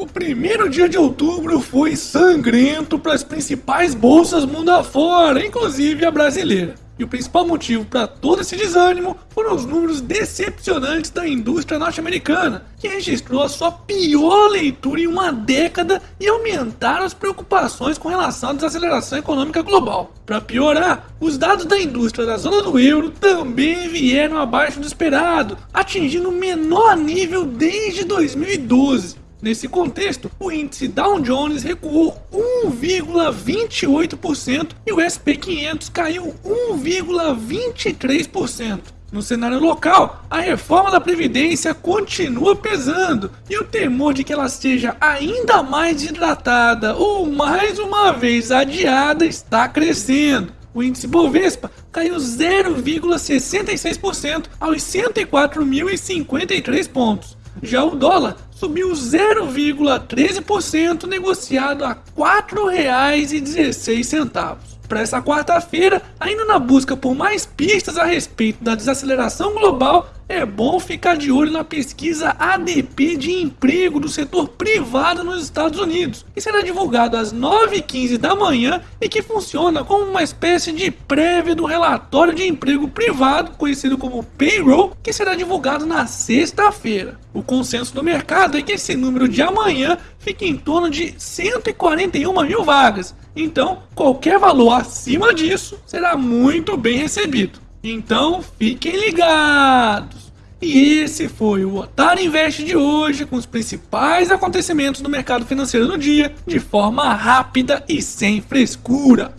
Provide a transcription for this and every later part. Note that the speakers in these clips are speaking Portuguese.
O primeiro dia de outubro foi sangrento para as principais bolsas mundo afora, inclusive a brasileira. E o principal motivo para todo esse desânimo foram os números decepcionantes da indústria norte-americana, que registrou a sua pior leitura em uma década e aumentaram as preocupações com relação à desaceleração econômica global. Para piorar, os dados da indústria da zona do euro também vieram abaixo do esperado, atingindo o menor nível desde 2012. Nesse contexto, o índice Dow Jones recuou 1,28% e o SP 500 caiu 1,23%. No cenário local, a reforma da Previdência continua pesando e o temor de que ela seja ainda mais hidratada ou mais uma vez adiada está crescendo. O índice Bovespa caiu 0,66% aos 104.053 pontos. Já o dólar subiu 0,13%, negociado a R$ 4,16. Para essa quarta-feira, ainda na busca por mais pistas a respeito da desaceleração global, é bom ficar de olho na pesquisa ADP de emprego do setor privado nos Estados Unidos, que será divulgado às 9h15 da manhã e que funciona como uma espécie de prévia do relatório de emprego privado, conhecido como payroll, que será divulgado na sexta-feira. O consenso do mercado é que esse número de amanhã fique em torno de 141 mil vagas, então qualquer valor acima disso será muito bem recebido. Então fiquem ligados! E esse foi o Otário Invest de hoje, com os principais acontecimentos do mercado financeiro no dia, de forma rápida e sem frescura.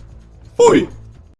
Fui!